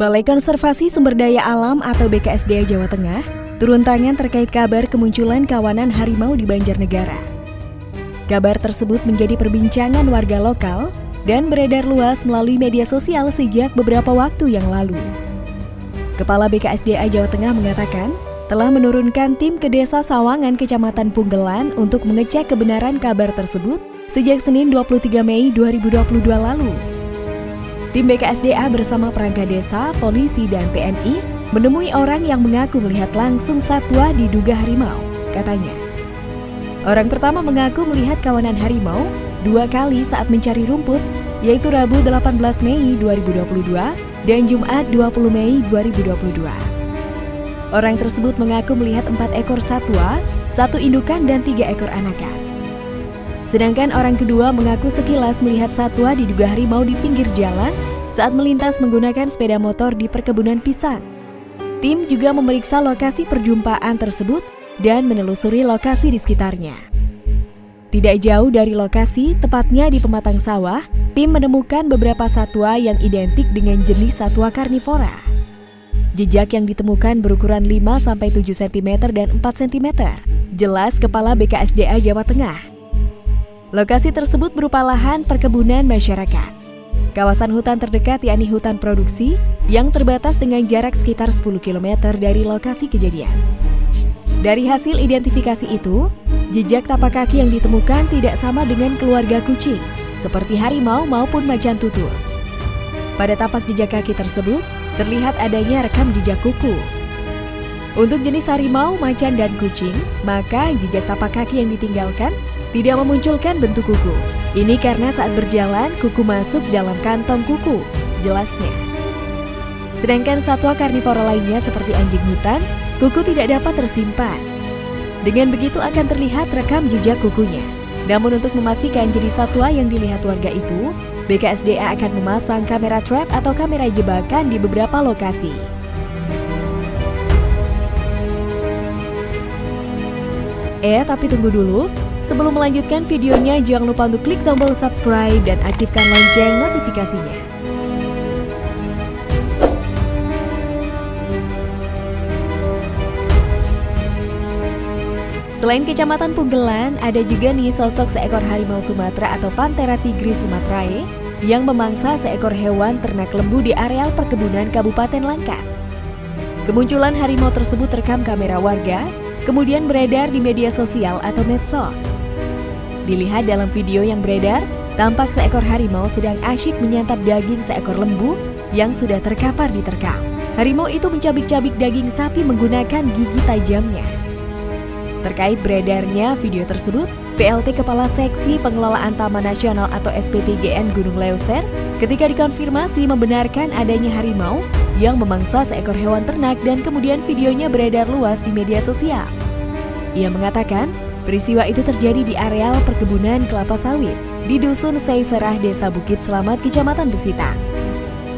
Balai Konservasi Sumber Daya Alam atau BKSDA Jawa Tengah turun tangan terkait kabar kemunculan kawanan harimau di Banjarnegara. Kabar tersebut menjadi perbincangan warga lokal dan beredar luas melalui media sosial sejak beberapa waktu yang lalu. Kepala BKSDA Jawa Tengah mengatakan telah menurunkan tim ke Desa Sawangan, Kecamatan Punggelan untuk mengecek kebenaran kabar tersebut sejak Senin 23 Mei 2022 lalu. Tim BKSDA bersama perangkat desa, polisi, dan TNI menemui orang yang mengaku melihat langsung satwa diduga harimau, katanya. Orang pertama mengaku melihat kawanan harimau dua kali saat mencari rumput, yaitu Rabu 18 Mei 2022 dan Jumat 20 Mei 2022. Orang tersebut mengaku melihat empat ekor satwa, satu indukan dan tiga ekor anakan. Sedangkan orang kedua mengaku sekilas melihat satwa diduga harimau di pinggir jalan saat melintas menggunakan sepeda motor di perkebunan pisang. Tim juga memeriksa lokasi perjumpaan tersebut dan menelusuri lokasi di sekitarnya. Tidak jauh dari lokasi, tepatnya di pematang sawah, tim menemukan beberapa satwa yang identik dengan jenis satwa karnivora. Jejak yang ditemukan berukuran 5-7 cm dan 4 cm. Jelas Kepala BKSDA Jawa Tengah. Lokasi tersebut berupa lahan perkebunan masyarakat. Kawasan hutan terdekat yakni hutan produksi yang terbatas dengan jarak sekitar 10 km dari lokasi kejadian. Dari hasil identifikasi itu, jejak tapak kaki yang ditemukan tidak sama dengan keluarga kucing, seperti harimau maupun macan tutul. Pada tapak jejak kaki tersebut, terlihat adanya rekam jejak kuku. Untuk jenis harimau, macan, dan kucing, maka jejak tapak kaki yang ditinggalkan tidak memunculkan bentuk kuku. Ini karena saat berjalan, kuku masuk dalam kantong kuku, jelasnya. Sedangkan satwa karnivora lainnya seperti anjing hutan, kuku tidak dapat tersimpan. Dengan begitu akan terlihat rekam jejak kukunya. Namun untuk memastikan jenis satwa yang dilihat warga itu, BKSDA akan memasang kamera trap atau kamera jebakan di beberapa lokasi. Eh, tapi tunggu dulu. Sebelum melanjutkan videonya, jangan lupa untuk klik tombol subscribe dan aktifkan lonceng notifikasinya. Selain Kecamatan Punggelan, ada juga nih sosok seekor harimau Sumatera atau Panthera tigris sumatrae yang memangsa seekor hewan ternak lembu di areal perkebunan Kabupaten Langkat. Kemunculan harimau tersebut terekam kamera warga, kemudian beredar di media sosial atau medsos. Dilihat dalam video yang beredar, tampak seekor harimau sedang asyik menyantap daging seekor lembu yang sudah terkapar di terkam. Harimau itu mencabik-cabik daging sapi menggunakan gigi tajamnya. Terkait beredarnya video tersebut, PLT Kepala Seksi Pengelolaan Taman Nasional atau SPTGN Gunung Leuser ketika dikonfirmasi membenarkan adanya harimau yang memangsa seekor hewan ternak dan kemudian videonya beredar luas di media sosial. Ia mengatakan, peristiwa itu terjadi di areal perkebunan kelapa sawit di Dusun Seiserah Desa Bukit Selamat, Kecamatan Besitang.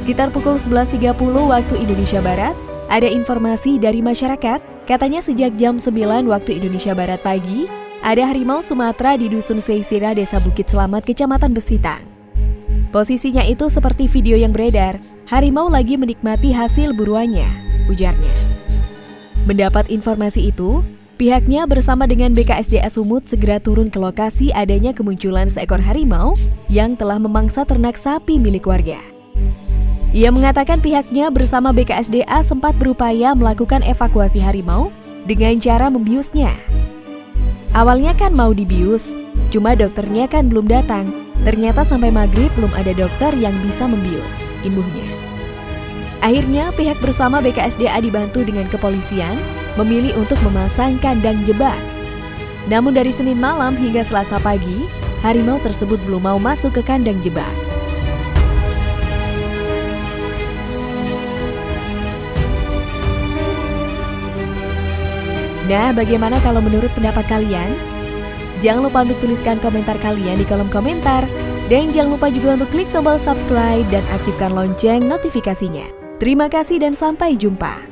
Sekitar pukul 11.30 waktu Indonesia Barat, ada informasi dari masyarakat Katanya sejak jam 9 waktu Indonesia Barat pagi, ada harimau Sumatera di Dusun Seisira, Desa Bukit Selamat, Kecamatan Besitang. Posisinya itu seperti video yang beredar, harimau lagi menikmati hasil buruannya, ujarnya. Mendapat informasi itu, pihaknya bersama dengan BKSDA Sumut segera turun ke lokasi adanya kemunculan seekor harimau yang telah memangsa ternak sapi milik warga. Ia mengatakan pihaknya bersama BKSDA sempat berupaya melakukan evakuasi harimau dengan cara membiusnya. Awalnya kan mau dibius, cuma dokternya kan belum datang. Ternyata sampai maghrib belum ada dokter yang bisa membius, imbuhnya. Akhirnya pihak bersama BKSDA dibantu dengan kepolisian memilih untuk memasang kandang jebak. Namun dari Senin malam hingga Selasa pagi, harimau tersebut belum mau masuk ke kandang jebak. Nah, bagaimana kalau menurut pendapat kalian? Jangan lupa untuk tuliskan komentar kalian di kolom komentar. Dan jangan lupa juga untuk klik tombol subscribe dan aktifkan lonceng notifikasinya. Terima kasih dan sampai jumpa.